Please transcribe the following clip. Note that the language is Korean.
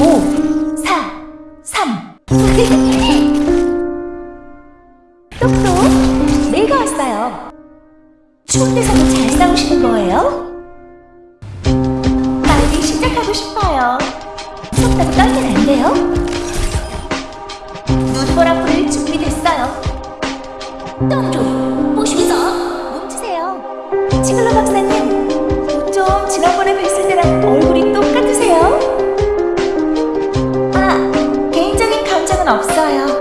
5 4 3 똑똑 내가 왔어요. 추운 데서도 잘 싸우시는 거예요? 빨리 시작하고 싶어요. 속다고 떨면 안 돼요? 눈보라 불을 준비됐어요. 똥좀 보시면서 멈추세요. 지글러 박사님 좀 지난번에 뵈 없어요.